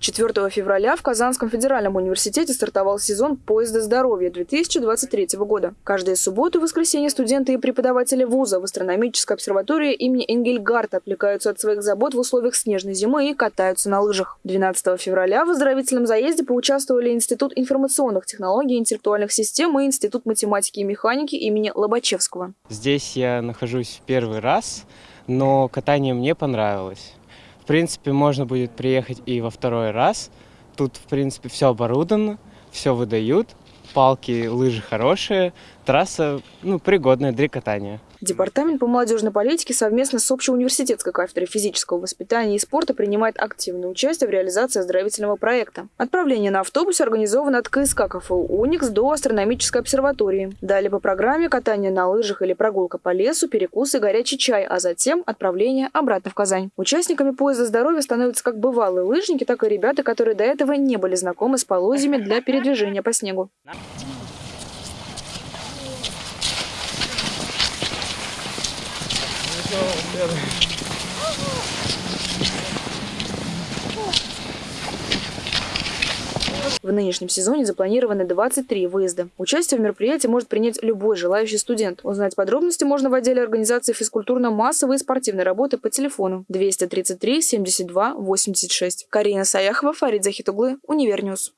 4 февраля в Казанском федеральном университете стартовал сезон поезда здоровья 2023 года. Каждые субботу и воскресенье студенты и преподаватели вуза в астрономической обсерватории имени Энгельгарта отвлекаются от своих забот в условиях снежной зимы и катаются на лыжах. 12 февраля в оздоровительном заезде поучаствовали Институт информационных технологий и интеллектуальных систем и Институт математики и механики имени Лобачевского. Здесь я нахожусь первый раз, но катание мне понравилось. Принципе, можно будет приехать и во второй раз. Тут, в принципе, все оборудовано, все выдают. Палки, лыжи хорошие, трасса ну, пригодная для катания. Департамент по молодежной политике совместно с общеуниверситетской кафедрой физического воспитания и спорта принимает активное участие в реализации оздоровительного проекта. Отправление на автобусе организовано от КСК КФУ «Уникс» до астрономической обсерватории. Далее по программе катание на лыжах или прогулка по лесу, перекусы горячий чай, а затем отправление обратно в Казань. Участниками поезда здоровья становятся как бывалые лыжники, так и ребята, которые до этого не были знакомы с полозьями для передвижения по снегу. В нынешнем сезоне запланированы 23 выезда. Участие в мероприятии может принять любой желающий студент. Узнать подробности можно в отделе организации физкультурно-массовой и спортивной работы по телефону 233 72 86. Карина Саяхова, Фарид Захитуглы, Univer News.